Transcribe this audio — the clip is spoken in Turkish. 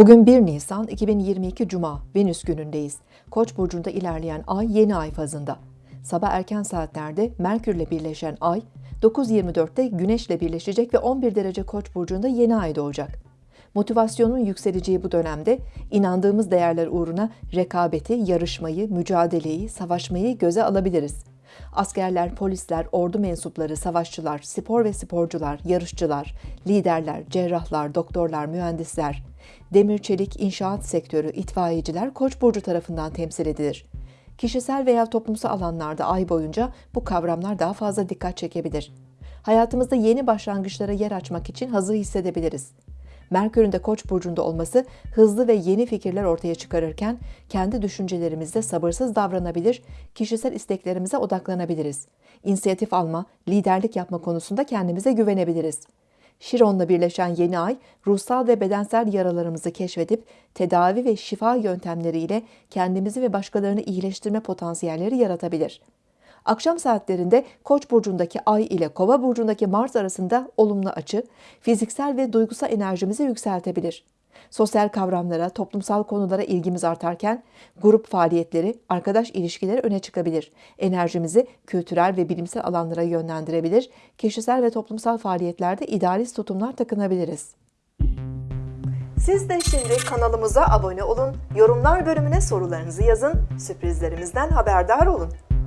Bugün 1 Nisan 2022 Cuma, Venüs günündeyiz. Koç burcunda ilerleyen ay yeni ay fazında. Sabah erken saatlerde Merkür ile birleşen ay 9.24'te Güneş ile birleşecek ve 11 derece Koç burcunda yeni ay doğacak. Motivasyonun yükseleceği bu dönemde inandığımız değerler uğruna rekabeti, yarışmayı, mücadeleyi, savaşmayı göze alabiliriz. Askerler, polisler, ordu mensupları, savaşçılar, spor ve sporcular, yarışçılar, liderler, cerrahlar, doktorlar, mühendisler, demir çelik, inşaat sektörü, itfaiyeciler Koç burcu tarafından temsil edilir. Kişisel veya toplumsal alanlarda ay boyunca bu kavramlar daha fazla dikkat çekebilir. Hayatımızda yeni başlangıçlara yer açmak için hazır hissedebiliriz. Merkür'ün de Koç burcunda olması hızlı ve yeni fikirler ortaya çıkarırken kendi düşüncelerimizde sabırsız davranabilir, kişisel isteklerimize odaklanabiliriz. İnisiyatif alma, liderlik yapma konusunda kendimize güvenebiliriz. Şiron'la birleşen yeni ay, ruhsal ve bedensel yaralarımızı keşfedip tedavi ve şifa yöntemleriyle kendimizi ve başkalarını iyileştirme potansiyelleri yaratabilir. Akşam saatlerinde Koç burcundaki Ay ile Kova burcundaki Mars arasında olumlu açı, fiziksel ve duygusal enerjimizi yükseltebilir. Sosyal kavramlara, toplumsal konulara ilgimiz artarken grup faaliyetleri, arkadaş ilişkileri öne çıkabilir. Enerjimizi kültürel ve bilimsel alanlara yönlendirebilir. Kişisel ve toplumsal faaliyetlerde idealist tutumlar takınabiliriz. Siz de şimdi kanalımıza abone olun, yorumlar bölümüne sorularınızı yazın, sürprizlerimizden haberdar olun.